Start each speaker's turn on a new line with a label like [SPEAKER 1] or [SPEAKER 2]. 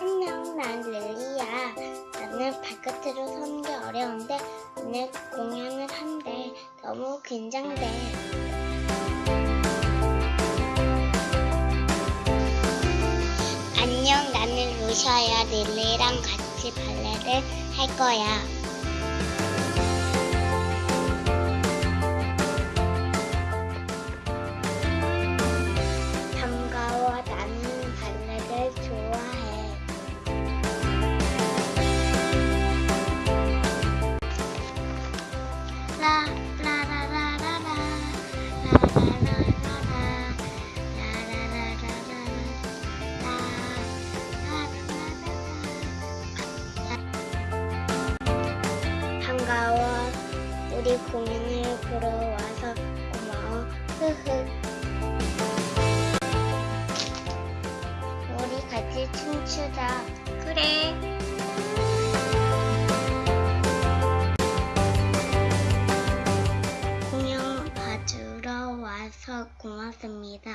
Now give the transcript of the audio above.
[SPEAKER 1] 안녕, 난 릴리야. 나는 발끝으로 서는 게 어려운데 오늘 공연을 한대. 너무 긴장돼. 안녕, 나는 루샤야. 릴리랑 같이 발레를 할 거야. 우리 공연을 보러 와서 고마워. 흐흐. 우리 같이 춤추자. 그래. 고맙습니다.